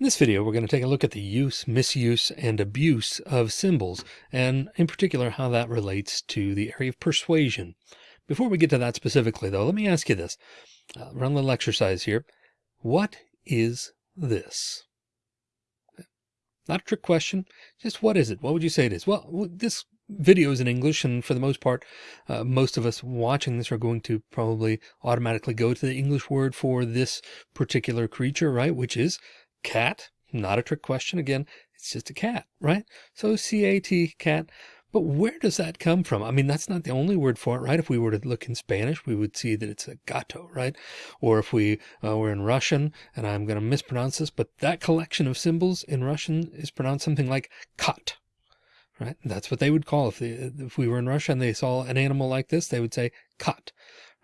In this video, we're going to take a look at the use, misuse, and abuse of symbols, and in particular, how that relates to the area of persuasion. Before we get to that specifically, though, let me ask you this. Uh, run a little exercise here. What is this? Not a trick question. Just what is it? What would you say it is? Well, this video is in English, and for the most part, uh, most of us watching this are going to probably automatically go to the English word for this particular creature, right? Which is cat, not a trick question. Again, it's just a cat, right? So C-A-T, cat. But where does that come from? I mean, that's not the only word for it, right? If we were to look in Spanish, we would see that it's a gato, right? Or if we uh, were in Russian, and I'm going to mispronounce this, but that collection of symbols in Russian is pronounced something like kat, right? That's what they would call if they, if we were in Russia and they saw an animal like this, they would say kat,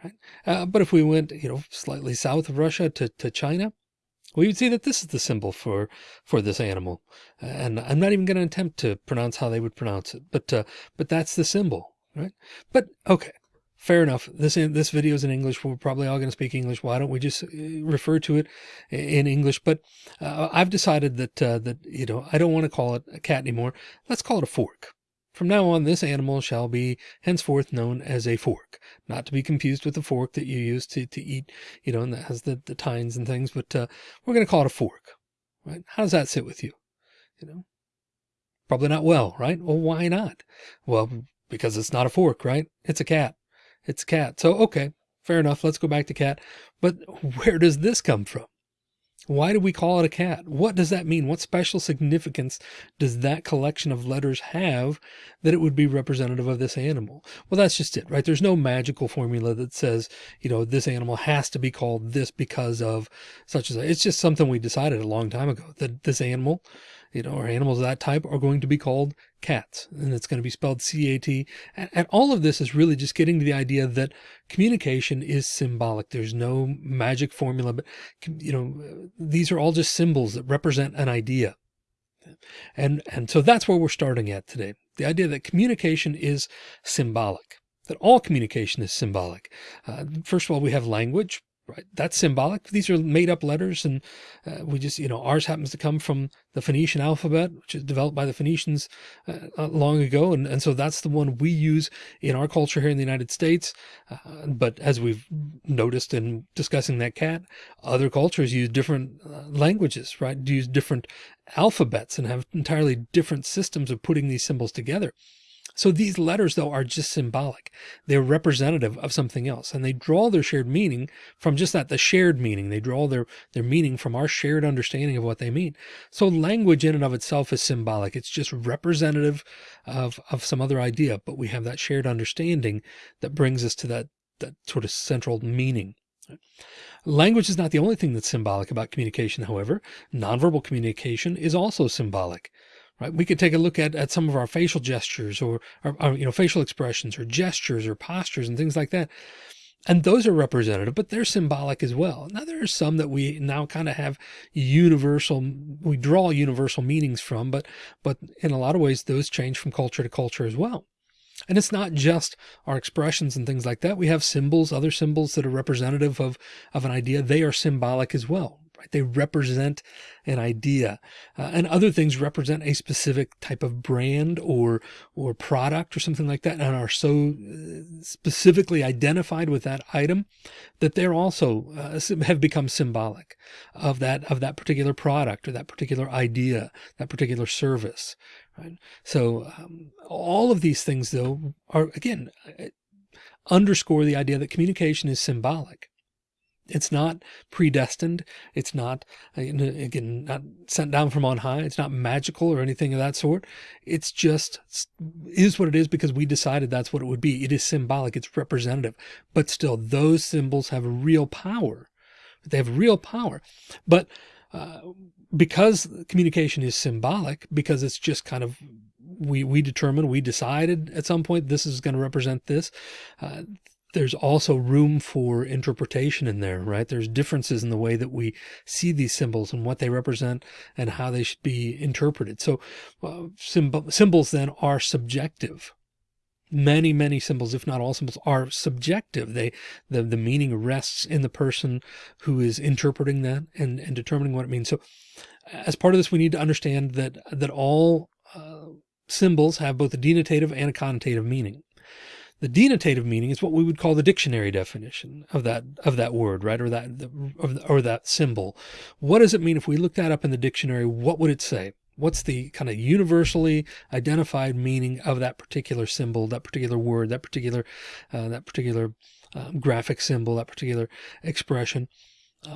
right? Uh, but if we went, you know, slightly south of Russia to, to China, we would see that this is the symbol for for this animal and i'm not even going to attempt to pronounce how they would pronounce it but uh, but that's the symbol right? But okay fair enough. This this video is in english. We're probably all going to speak english. Why don't we just uh, refer to it in english? But uh, i've decided that uh, that you know i don't want to call it a cat anymore. Let's call it a fork from now on, this animal shall be henceforth known as a fork, not to be confused with the fork that you use to, to eat, you know, and that has the, the tines and things, but uh, we're going to call it a fork, right? How does that sit with you? You know, probably not well, right? Well, why not? Well, because it's not a fork, right? It's a cat. It's a cat. So, okay, fair enough. Let's go back to cat. But where does this come from? Why do we call it a cat? What does that mean? What special significance does that collection of letters have that it would be representative of this animal? Well, that's just it, right? There's no magical formula that says, you know, this animal has to be called this because of such as it's just something we decided a long time ago that this animal you know, or animals of that type are going to be called cats and it's going to be spelled C-A-T. And, and all of this is really just getting to the idea that communication is symbolic. There's no magic formula, but you know, these are all just symbols that represent an idea. And, and so that's where we're starting at today. The idea that communication is symbolic that all communication is symbolic. Uh, first of all, we have language, right? That's symbolic. These are made up letters. And uh, we just, you know, ours happens to come from the Phoenician alphabet, which is developed by the Phoenicians uh, long ago. And, and so that's the one we use in our culture here in the United States. Uh, but as we've noticed in discussing that cat, other cultures use different uh, languages, right? Use different alphabets and have entirely different systems of putting these symbols together. So these letters though are just symbolic. They're representative of something else and they draw their shared meaning from just that, the shared meaning. They draw their, their meaning from our shared understanding of what they mean. So language in and of itself is symbolic. It's just representative of, of some other idea, but we have that shared understanding that brings us to that, that sort of central meaning. Language is not the only thing that's symbolic about communication. However, nonverbal communication is also symbolic right? We could take a look at, at some of our facial gestures or, or, or, you know, facial expressions or gestures or postures and things like that. And those are representative, but they're symbolic as well. Now there are some that we now kind of have universal, we draw universal meanings from, but, but in a lot of ways, those change from culture to culture as well. And it's not just our expressions and things like that. We have symbols, other symbols that are representative of, of an idea. They are symbolic as well right? They represent an idea uh, and other things represent a specific type of brand or, or product or something like that and are so uh, specifically identified with that item that they're also uh, have become symbolic of that, of that particular product or that particular idea, that particular service. Right. So um, all of these things though are again, uh, underscore the idea that communication is symbolic. It's not predestined. It's not, uh, again, not sent down from on high. It's not magical or anything of that sort. It's just is what it is because we decided that's what it would be. It is symbolic. It's representative, but still those symbols have real power. They have real power, but uh, because communication is symbolic, because it's just kind of we we determined, we decided at some point this is going to represent this. Uh, there's also room for interpretation in there, right? There's differences in the way that we see these symbols and what they represent and how they should be interpreted. So uh, symbol, symbols then are subjective. Many, many symbols, if not all symbols are subjective. They, the, the meaning rests in the person who is interpreting that and, and determining what it means. So as part of this, we need to understand that, that all uh, symbols have both a denotative and a connotative meaning. The denotative meaning is what we would call the dictionary definition of that of that word, right? Or that or that symbol. What does it mean if we look that up in the dictionary? What would it say? What's the kind of universally identified meaning of that particular symbol, that particular word, that particular uh, that particular um, graphic symbol, that particular expression?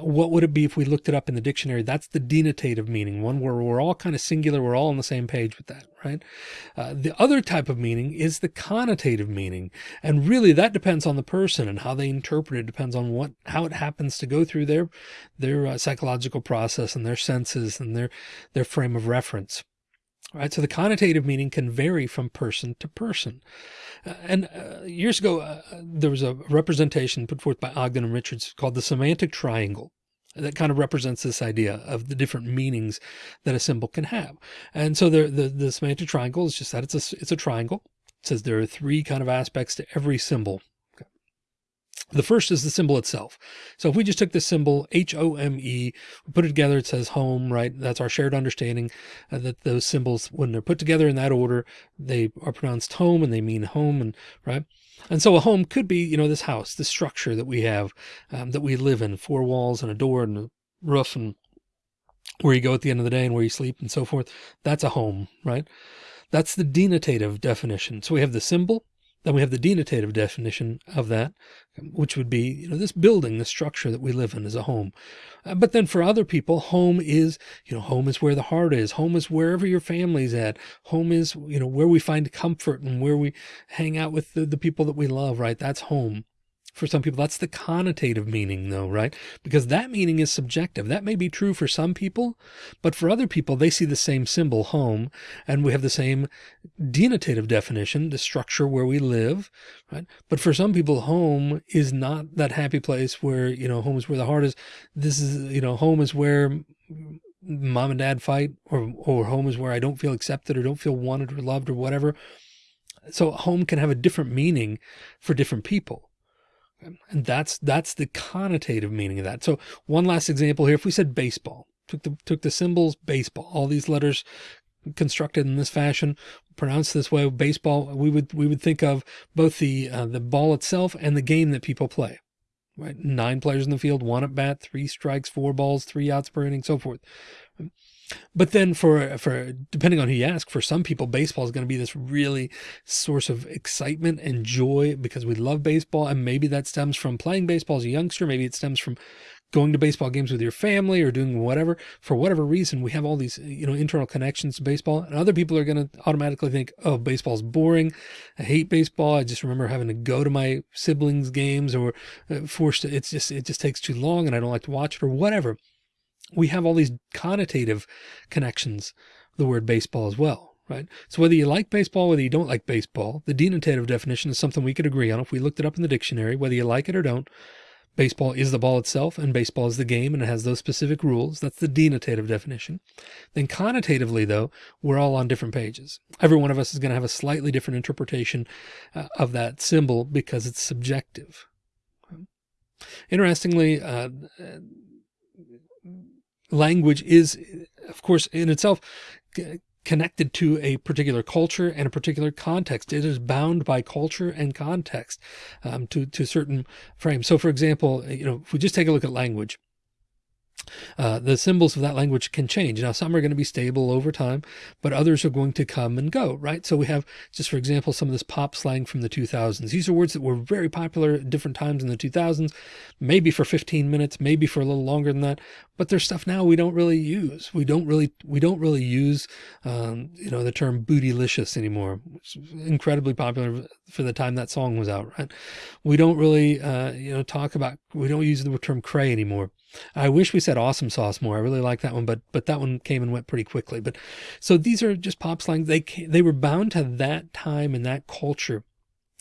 What would it be if we looked it up in the dictionary? That's the denotative meaning, one where we're all kind of singular. We're all on the same page with that, right? Uh, the other type of meaning is the connotative meaning. And really that depends on the person and how they interpret it depends on what, how it happens to go through their, their uh, psychological process and their senses and their, their frame of reference right? So the connotative meaning can vary from person to person. Uh, and uh, years ago, uh, there was a representation put forth by Ogden and Richards called the semantic triangle that kind of represents this idea of the different meanings that a symbol can have. And so the, the, the semantic triangle is just that it's a, it's a triangle. It says there are three kind of aspects to every symbol the first is the symbol itself. So if we just took this symbol H-O-M-E, put it together, it says home, right? That's our shared understanding uh, that those symbols, when they're put together in that order, they are pronounced home and they mean home and right. And so a home could be, you know, this house, this structure that we have, um, that we live in, four walls and a door and a roof and where you go at the end of the day and where you sleep and so forth. That's a home, right? That's the denotative definition. So we have the symbol, then we have the denotative definition of that, which would be, you know, this building, the structure that we live in is a home. Uh, but then for other people, home is, you know, home is where the heart is. Home is wherever your family's at. Home is, you know, where we find comfort and where we hang out with the, the people that we love, right? That's home for some people. That's the connotative meaning though, right? Because that meaning is subjective. That may be true for some people, but for other people, they see the same symbol home and we have the same denotative definition, the structure where we live, right? But for some people, home is not that happy place where, you know, home is where the heart is. This is, you know, home is where mom and dad fight or, or home is where I don't feel accepted or don't feel wanted or loved or whatever. So home can have a different meaning for different people. And that's, that's the connotative meaning of that. So one last example here, if we said baseball, took the, took the symbols baseball, all these letters constructed in this fashion, pronounced this way, baseball, we would, we would think of both the, uh, the ball itself and the game that people play, right? Nine players in the field, one at bat, three strikes, four balls, three outs per inning, so forth. But then for, for depending on who you ask, for some people, baseball is going to be this really source of excitement and joy because we love baseball. And maybe that stems from playing baseball as a youngster. Maybe it stems from going to baseball games with your family or doing whatever, for whatever reason, we have all these, you know, internal connections to baseball and other people are going to automatically think, oh, baseball's boring. I hate baseball. I just remember having to go to my siblings games or uh, forced to, it's just, it just takes too long and I don't like to watch it or whatever we have all these connotative connections, the word baseball as well, right? So whether you like baseball, whether you don't like baseball, the denotative definition is something we could agree on. If we looked it up in the dictionary, whether you like it or don't, baseball is the ball itself and baseball is the game and it has those specific rules. That's the denotative definition. Then connotatively though, we're all on different pages. Every one of us is going to have a slightly different interpretation uh, of that symbol because it's subjective. Interestingly, uh, language is, of course, in itself connected to a particular culture and a particular context. It is bound by culture and context um, to, to certain frames. So for example, you know, if we just take a look at language, uh, the symbols of that language can change. Now, some are going to be stable over time, but others are going to come and go, right? So we have, just for example, some of this pop slang from the 2000s. These are words that were very popular at different times in the 2000s, maybe for 15 minutes, maybe for a little longer than that, but there's stuff now we don't really use. We don't really, we don't really use, um, you know, the term bootylicious anymore, is incredibly popular for the time that song was out, right? We don't really, uh, you know, talk about, we don't use the term cray anymore. I wish we said awesome sauce more. I really like that one, but, but that one came and went pretty quickly. But so these are just pop slang. They, they were bound to that time and that culture.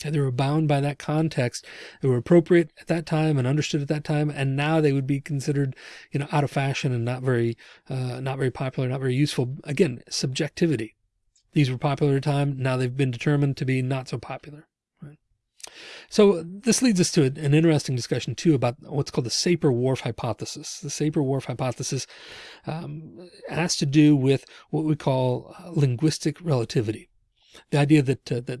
And they were bound by that context. They were appropriate at that time and understood at that time. And now they would be considered, you know, out of fashion and not very, uh, not very popular, not very useful. Again, subjectivity. These were popular at the time. Now they've been determined to be not so popular. So this leads us to an interesting discussion too about what's called the Sapir-Whorf hypothesis. The Sapir-Whorf hypothesis um, has to do with what we call linguistic relativity the idea that uh, that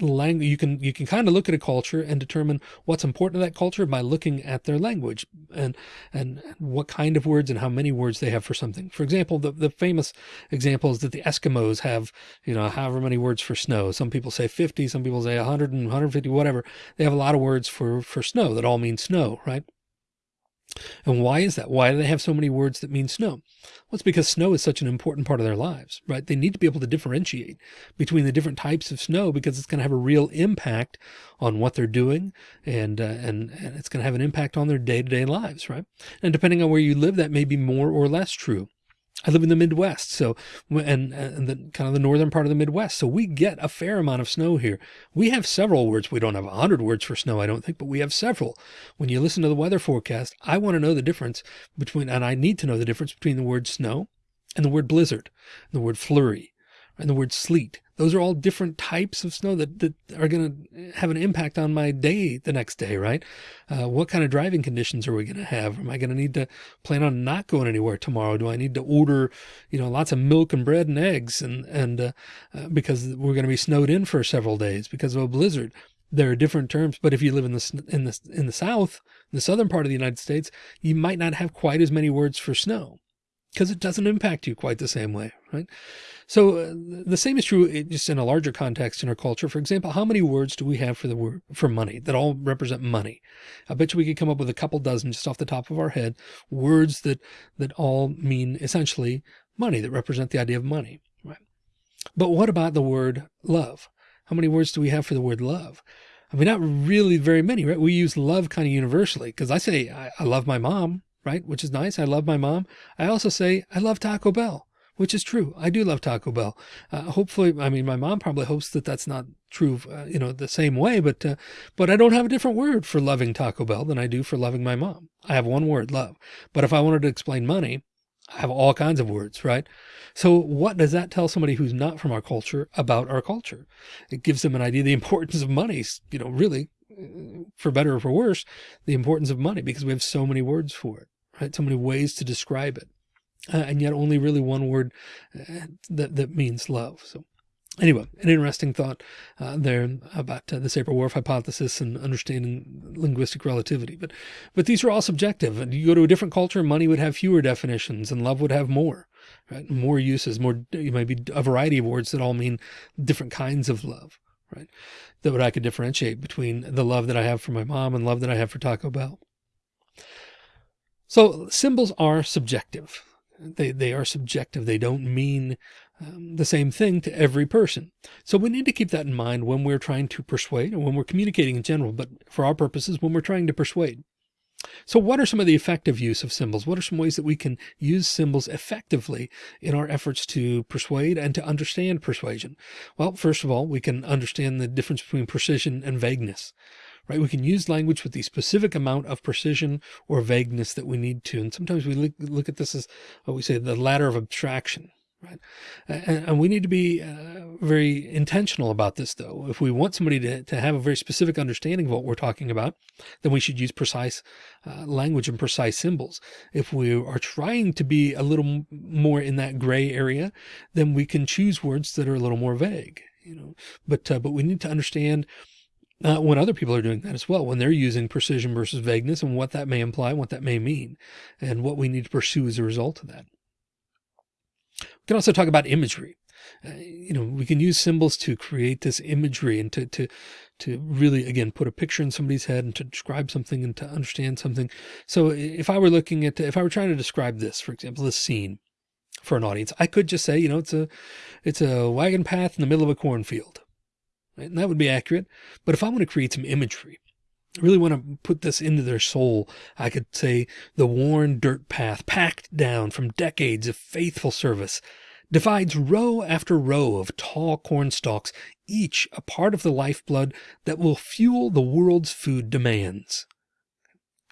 language you can you can kind of look at a culture and determine what's important to that culture by looking at their language and and what kind of words and how many words they have for something. For example, the the famous example is that the Eskimos have you know however many words for snow. Some people say 50, some people say 100 and 150, whatever. They have a lot of words for for snow that all mean snow, right? And why is that? Why do they have so many words that mean snow? Well, it's because snow is such an important part of their lives, right? They need to be able to differentiate between the different types of snow because it's going to have a real impact on what they're doing and, uh, and, and it's going to have an impact on their day to day lives, right? And depending on where you live, that may be more or less true. I live in the Midwest, so and, and the kind of the northern part of the Midwest, so we get a fair amount of snow here. We have several words. We don't have a hundred words for snow, I don't think, but we have several. When you listen to the weather forecast, I want to know the difference between, and I need to know the difference between the word snow and the word blizzard, and the word flurry, and the word sleet. Those are all different types of snow that, that are going to have an impact on my day the next day, right? Uh, what kind of driving conditions are we going to have? Am I going to need to plan on not going anywhere tomorrow? Do I need to order, you know, lots of milk and bread and eggs and, and, uh, uh, because we're going to be snowed in for several days because of a blizzard? There are different terms, but if you live in the, in the, in the South, the southern part of the United States, you might not have quite as many words for snow because it doesn't impact you quite the same way, right? So uh, the same is true just in a larger context in our culture. For example, how many words do we have for the word for money that all represent money? I bet you we could come up with a couple dozen just off the top of our head, words that that all mean essentially money that represent the idea of money, right? But what about the word love? How many words do we have for the word love? I mean, not really very many, right? We use love kind of universally because I say I, I love my mom, right? Which is nice. I love my mom. I also say I love Taco Bell which is true. I do love Taco Bell. Uh, hopefully, I mean, my mom probably hopes that that's not true, uh, you know, the same way, but, uh, but I don't have a different word for loving Taco Bell than I do for loving my mom. I have one word, love. But if I wanted to explain money, I have all kinds of words, right? So what does that tell somebody who's not from our culture about our culture? It gives them an idea of the importance of money, you know, really, uh, for better or for worse, the importance of money because we have so many words for it, right? So many ways to describe it uh, and yet only really one word uh, that, that means love. So anyway, an interesting thought uh, there about uh, the Sapir-Whorf hypothesis and understanding linguistic relativity. But, but these are all subjective and you go to a different culture, money would have fewer definitions and love would have more, right? More uses, more, you might be a variety of words that all mean different kinds of love, right? That would I could differentiate between the love that I have for my mom and love that I have for Taco Bell. So symbols are subjective. They, they are subjective. They don't mean um, the same thing to every person. So we need to keep that in mind when we're trying to persuade and when we're communicating in general, but for our purposes, when we're trying to persuade. So what are some of the effective use of symbols? What are some ways that we can use symbols effectively in our efforts to persuade and to understand persuasion? Well, first of all, we can understand the difference between precision and vagueness right? We can use language with the specific amount of precision or vagueness that we need to. And sometimes we look, look at this as what we say, the ladder of abstraction, right? And, and we need to be uh, very intentional about this though. If we want somebody to, to have a very specific understanding of what we're talking about, then we should use precise uh, language and precise symbols. If we are trying to be a little more in that gray area, then we can choose words that are a little more vague, you know, but, uh, but we need to understand uh, when other people are doing that as well, when they're using precision versus vagueness and what that may imply, what that may mean, and what we need to pursue as a result of that. We can also talk about imagery. Uh, you know, we can use symbols to create this imagery and to, to, to really, again, put a picture in somebody's head and to describe something and to understand something. So if I were looking at, if I were trying to describe this, for example, this scene for an audience, I could just say, you know, it's a, it's a wagon path in the middle of a cornfield Right? And that would be accurate. But if I want to create some imagery, I really want to put this into their soul. I could say the worn dirt path packed down from decades of faithful service divides row after row of tall corn stalks, each a part of the lifeblood that will fuel the world's food demands.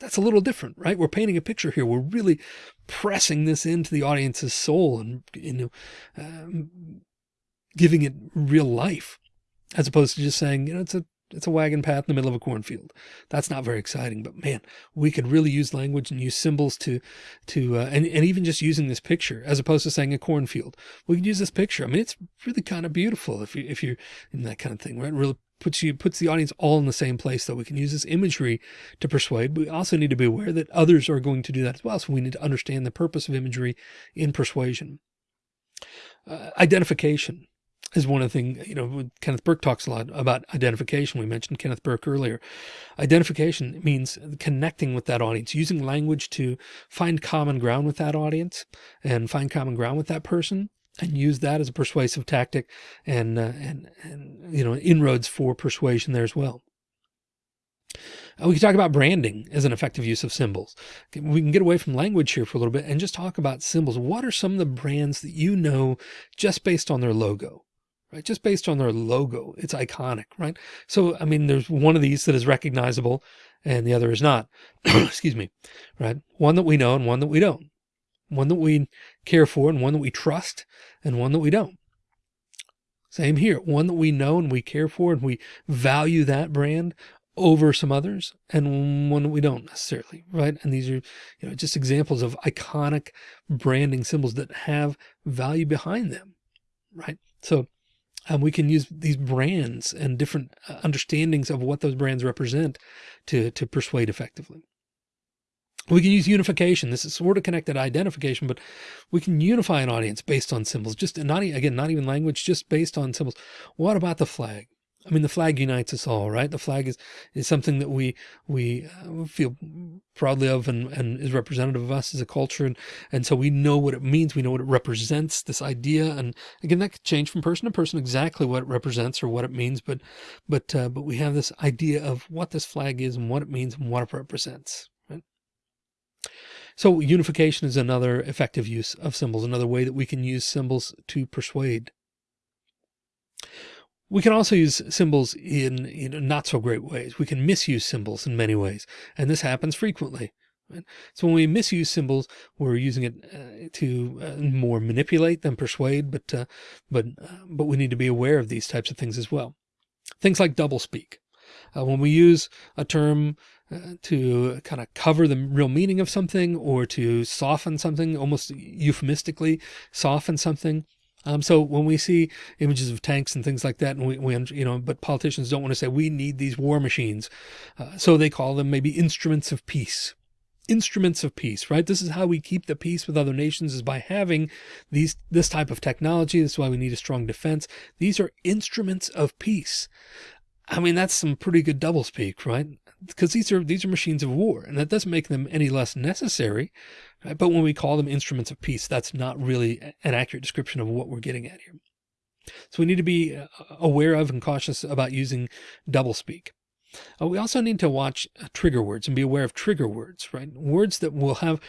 That's a little different, right? We're painting a picture here. We're really pressing this into the audience's soul and, you know, um, giving it real life as opposed to just saying, you know, it's a It's a wagon path in the middle of a cornfield. That's not very exciting, but man, we could really use language and use symbols to, to, uh, and, and even just using this picture as opposed to saying a cornfield. We could use this picture. I mean, it's really kind of beautiful if you, if you're in that kind of thing, right? Really puts you, puts the audience all in the same place though. We can use this imagery to persuade. We also need to be aware that others are going to do that as well. So we need to understand the purpose of imagery in persuasion. Uh, identification is one of the things, you know, Kenneth Burke talks a lot about identification. We mentioned Kenneth Burke earlier. Identification means connecting with that audience, using language to find common ground with that audience and find common ground with that person and use that as a persuasive tactic and, uh, and, and, you know, inroads for persuasion there as well. Uh, we can talk about branding as an effective use of symbols. We can get away from language here for a little bit and just talk about symbols. What are some of the brands that you know just based on their logo? Right? Just based on their logo, it's iconic, right? So, I mean, there's one of these that is recognizable and the other is not, excuse me, right? One that we know and one that we don't, one that we care for and one that we trust and one that we don't. Same here, one that we know and we care for and we value that brand over some others and one that we don't necessarily, right? And these are, you know, just examples of iconic branding symbols that have value behind them, right? So um, we can use these brands and different uh, understandings of what those brands represent to, to persuade effectively. We can use unification. This is sort of connected identification, but we can unify an audience based on symbols, just not again, not even language, just based on symbols. What about the flag? I mean, the flag unites us all, right? The flag is, is something that we, we uh, feel proudly of and, and is representative of us as a culture. And, and so we know what it means. We know what it represents, this idea. And again, that could change from person to person, exactly what it represents or what it means. But, but, uh, but we have this idea of what this flag is and what it means and what it represents. So unification is another effective use of symbols, another way that we can use symbols to persuade. We can also use symbols in, not so great ways. We can misuse symbols in many ways, and this happens frequently. Right? So when we misuse symbols, we're using it uh, to uh, more manipulate than persuade, but uh, but uh, but we need to be aware of these types of things as well. Things like doublespeak. Uh, when we use a term uh, to kind of cover the real meaning of something or to soften something, almost euphemistically soften something, um, so when we see images of tanks and things like that, and we, we you know, but politicians don't want to say we need these war machines. Uh, so they call them maybe instruments of peace instruments of peace, right? This is how we keep the peace with other nations is by having these, this type of technology. This is why we need a strong defense. These are instruments of peace. I mean, that's some pretty good doublespeak, right? Because these are these are machines of war, and that doesn't make them any less necessary. Right? But when we call them instruments of peace, that's not really an accurate description of what we're getting at here. So we need to be uh, aware of and cautious about using doublespeak. Uh, we also need to watch uh, trigger words and be aware of trigger words, right? Words that will have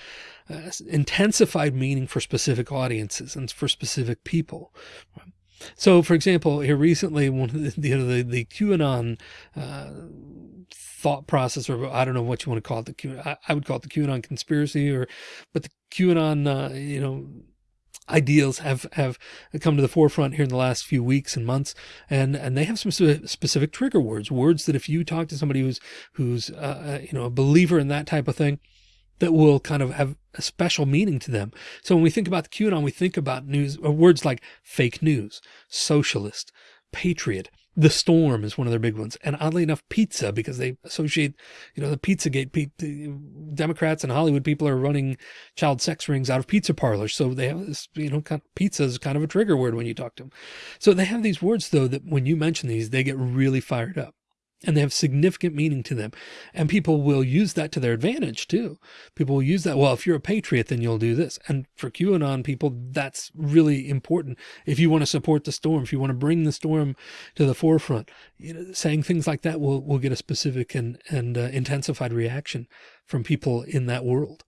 uh, intensified meaning for specific audiences and for specific people. Right? So, for example, here recently, one of the, you know, the, the QAnon uh, thought process, or I don't know what you want to call it, the Q, I, I would call it the QAnon conspiracy, or but the QAnon, uh, you know, ideals have have come to the forefront here in the last few weeks and months and and they have some specific trigger words words that if you talk to somebody who's who's uh, uh, you know a believer in that type of thing that will kind of have a special meaning to them. So when we think about the QAnon, we think about news or words like fake news, socialist, patriot, the storm is one of their big ones. And oddly enough, pizza, because they associate, you know, the Pizzagate, the Democrats and Hollywood people are running child sex rings out of pizza parlors. So they have this, you know, kind of pizza is kind of a trigger word when you talk to them. So they have these words though, that when you mention these, they get really fired up and they have significant meaning to them. And people will use that to their advantage too. People will use that. Well, if you're a patriot, then you'll do this. And for QAnon people, that's really important. If you want to support the storm, if you want to bring the storm to the forefront, you know, saying things like that will, will get a specific and, and uh, intensified reaction from people in that world.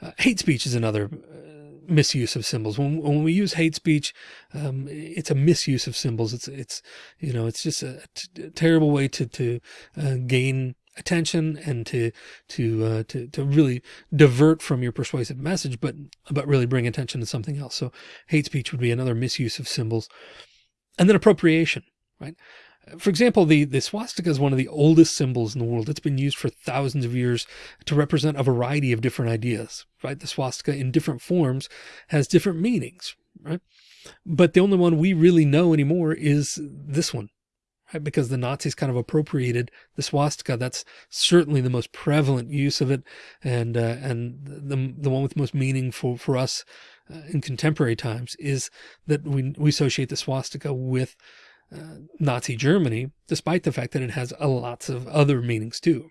Uh, hate speech is another uh, misuse of symbols. When, when we use hate speech, um, it's a misuse of symbols. It's, it's, you know, it's just a, terrible way to, to uh, gain attention and to, to, uh, to, to really divert from your persuasive message, but, but really bring attention to something else. So hate speech would be another misuse of symbols. And then appropriation, right? For example, the, the swastika is one of the oldest symbols in the world. It's been used for thousands of years to represent a variety of different ideas, right? The swastika in different forms has different meanings, right? But the only one we really know anymore is this one, right? Because the Nazis kind of appropriated the swastika. That's certainly the most prevalent use of it. And, uh, and the, the one with most meaning for, for us uh, in contemporary times is that we, we associate the swastika with Nazi Germany, despite the fact that it has a lots of other meanings too.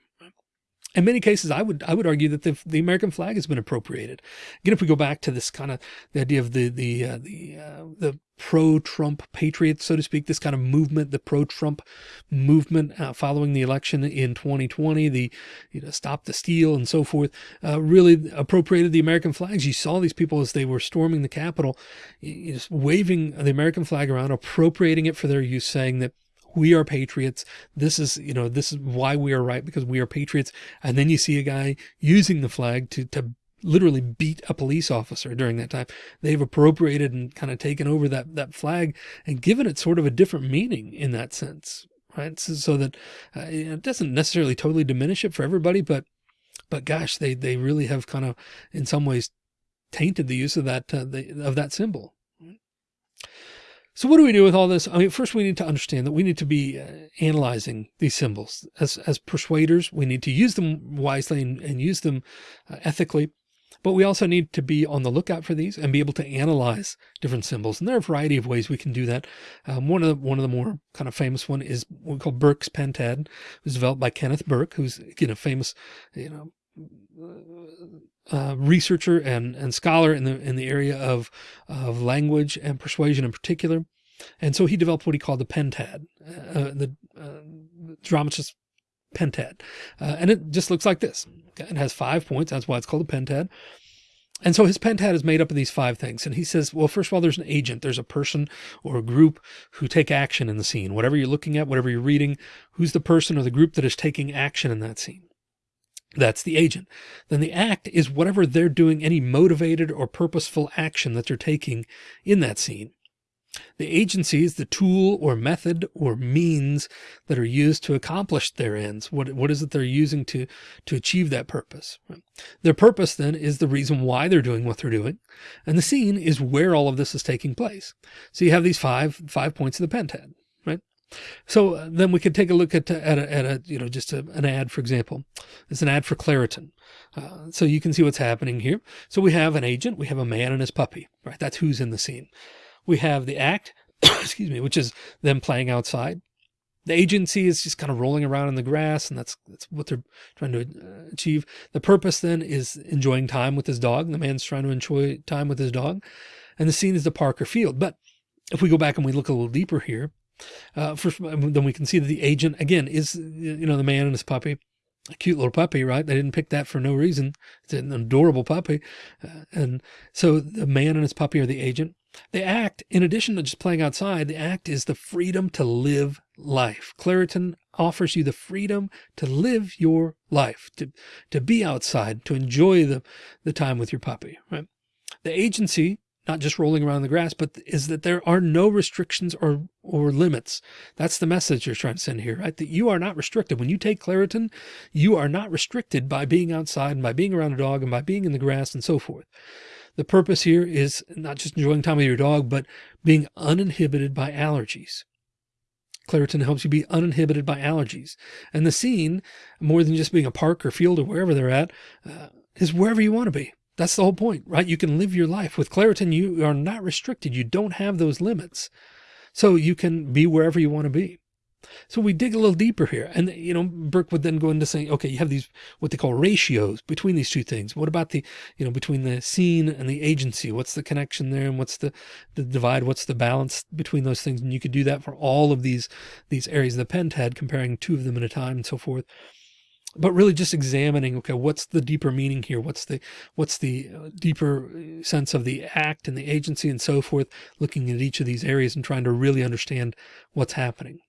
In many cases, I would I would argue that the, the American flag has been appropriated. Again, if we go back to this kind of the idea of the the uh, the uh, the pro-Trump patriots, so to speak, this kind of movement, the pro-Trump movement uh, following the election in 2020, the you know stop the steal and so forth, uh, really appropriated the American flags. You saw these people as they were storming the Capitol, just waving the American flag around, appropriating it for their use, saying that we are patriots. This is, you know, this is why we are right because we are patriots. And then you see a guy using the flag to, to literally beat a police officer during that time. They've appropriated and kind of taken over that, that flag and given it sort of a different meaning in that sense, right? So, so that uh, it doesn't necessarily totally diminish it for everybody, but, but gosh, they, they really have kind of in some ways tainted the use of that, uh, the, of that symbol. So what do we do with all this? I mean, first we need to understand that we need to be uh, analyzing these symbols as, as persuaders. We need to use them wisely and, and use them uh, ethically. But we also need to be on the lookout for these and be able to analyze different symbols. And there are a variety of ways we can do that. Um, one of the, one of the more kind of famous one is what we call Burke's pentad. It was developed by Kenneth Burke, who's again a famous, you know, uh, researcher and, and scholar in the in the area of of language and persuasion in particular. And so he developed what he called the pentad, uh, the uh, dramatist pentad. Uh, and it just looks like this. It has five points. That's why it's called a pentad. And so his pentad is made up of these five things. And he says, well, first of all, there's an agent, there's a person or a group who take action in the scene, whatever you're looking at, whatever you're reading, who's the person or the group that is taking action in that scene. That's the agent. Then the act is whatever they're doing, any motivated or purposeful action that they're taking in that scene. The agency is the tool or method or means that are used to accomplish their ends. What, what is it they're using to, to achieve that purpose? Their purpose then is the reason why they're doing what they're doing. And the scene is where all of this is taking place. So you have these five, five points of the pentad. So uh, then we could take a look at, at a, at a you know, just a, an ad, for example, it's an ad for Claritin. Uh, so you can see what's happening here. So we have an agent, we have a man and his puppy, right? That's who's in the scene. We have the act, excuse me, which is them playing outside. The agency is just kind of rolling around in the grass and that's, that's what they're trying to uh, achieve. The purpose then is enjoying time with his dog. The man's trying to enjoy time with his dog and the scene is the park or field. But if we go back and we look a little deeper here, uh, first, then we can see that the agent again is, you know, the man and his puppy, a cute little puppy, right? They didn't pick that for no reason. It's an adorable puppy. Uh, and so the man and his puppy are the agent. The act, in addition to just playing outside, the act is the freedom to live life. Claritin offers you the freedom to live your life, to, to be outside, to enjoy the, the time with your puppy, right? The agency not just rolling around the grass, but is that there are no restrictions or, or limits. That's the message you're trying to send here, right? That you are not restricted. When you take Claritin, you are not restricted by being outside and by being around a dog and by being in the grass and so forth. The purpose here is not just enjoying time with your dog, but being uninhibited by allergies. Claritin helps you be uninhibited by allergies. And the scene, more than just being a park or field or wherever they're at, uh, is wherever you want to be. That's the whole point, right? You can live your life with Claritin. You are not restricted. You don't have those limits. So you can be wherever you want to be. So we dig a little deeper here. And, you know, Burke would then go into saying, okay, you have these, what they call ratios between these two things. What about the, you know, between the scene and the agency? What's the connection there? And what's the, the divide? What's the balance between those things? And you could do that for all of these, these areas of the pentad, comparing two of them at a time and so forth but really just examining, okay, what's the deeper meaning here? What's the, what's the uh, deeper uh, sense of the act and the agency and so forth, looking at each of these areas and trying to really understand what's happening.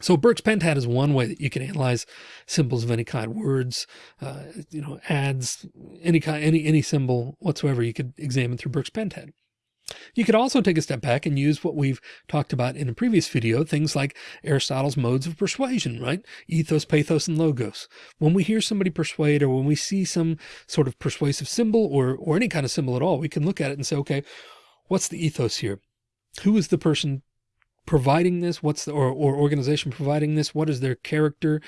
So Burke's pentad is one way that you can analyze symbols of any kind, words, uh, you know, ads, any kind, any, any symbol whatsoever you could examine through Burke's pentad. You could also take a step back and use what we've talked about in a previous video, things like Aristotle's modes of persuasion, right? Ethos, pathos, and logos. When we hear somebody persuade or when we see some sort of persuasive symbol or, or any kind of symbol at all, we can look at it and say, okay, what's the ethos here? Who is the person providing this? What's the, or, or organization providing this? What is their character?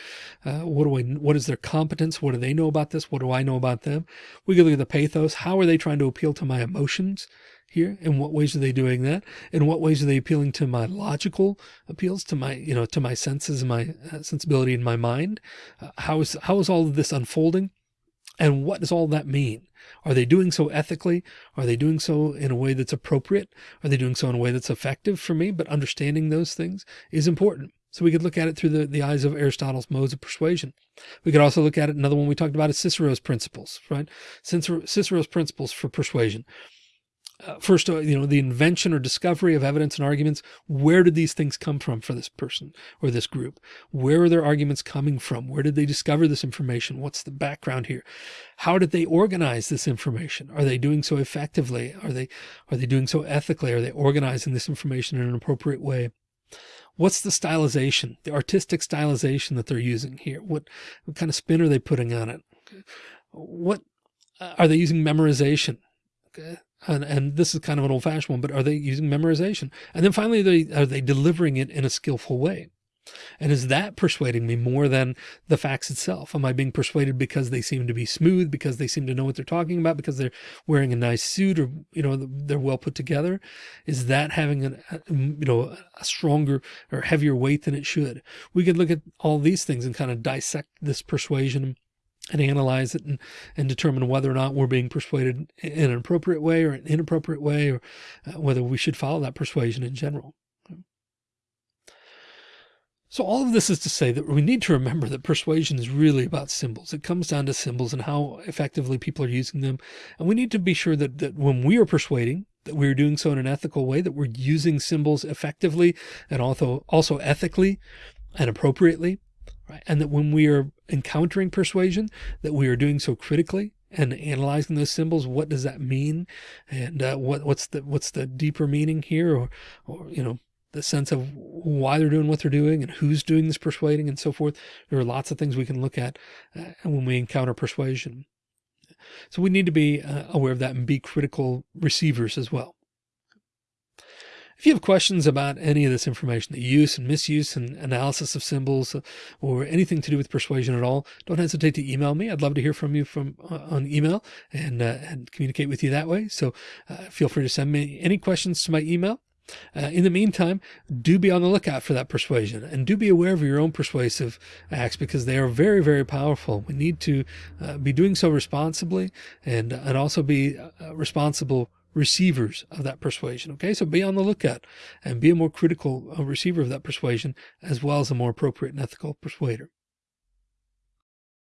Uh, what do I, what is their competence? What do they know about this? What do I know about them? We can look at the pathos. How are they trying to appeal to my emotions here? In what ways are they doing that? In what ways are they appealing to my logical appeals to my, you know, to my senses, my uh, sensibility in my mind? Uh, how is, how is all of this unfolding? And what does all that mean? Are they doing so ethically? Are they doing so in a way that's appropriate? Are they doing so in a way that's effective for me? But understanding those things is important. So we could look at it through the, the eyes of Aristotle's modes of persuasion. We could also look at it. Another one we talked about is Cicero's principles, right? Cicero's principles for persuasion uh, first, you know, the invention or discovery of evidence and arguments. Where did these things come from for this person or this group? Where are their arguments coming from? Where did they discover this information? What's the background here? How did they organize this information? Are they doing so effectively? Are they, are they doing so ethically? Are they organizing this information in an appropriate way? What's the stylization, the artistic stylization that they're using here? What, what kind of spin are they putting on it? What uh, are they using memorization? Okay and, and this is kind of an old fashioned one, but are they using memorization? And then finally, they, are they delivering it in a skillful way? And is that persuading me more than the facts itself? Am I being persuaded because they seem to be smooth, because they seem to know what they're talking about, because they're wearing a nice suit or, you know, they're well put together? Is that having a, you know, a stronger or heavier weight than it should? We could look at all these things and kind of dissect this persuasion and analyze it and, and determine whether or not we're being persuaded in an appropriate way or an inappropriate way, or uh, whether we should follow that persuasion in general. So all of this is to say that we need to remember that persuasion is really about symbols. It comes down to symbols and how effectively people are using them. And we need to be sure that, that when we are persuading, that we're doing so in an ethical way, that we're using symbols effectively and also, also ethically and appropriately right? And that when we are encountering persuasion, that we are doing so critically and analyzing those symbols. What does that mean? And uh, what, what's the, what's the deeper meaning here? Or, or, you know, the sense of why they're doing what they're doing and who's doing this persuading and so forth. There are lots of things we can look at uh, when we encounter persuasion. So we need to be uh, aware of that and be critical receivers as well. If you have questions about any of this information, the use and misuse and analysis of symbols uh, or anything to do with persuasion at all, don't hesitate to email me. I'd love to hear from you from uh, on email and, uh, and communicate with you that way. So uh, feel free to send me any questions to my email. Uh, in the meantime, do be on the lookout for that persuasion and do be aware of your own persuasive acts because they are very, very powerful. We need to uh, be doing so responsibly and, and also be responsible receivers of that persuasion. Okay. So be on the lookout and be a more critical uh, receiver of that persuasion as well as a more appropriate and ethical persuader.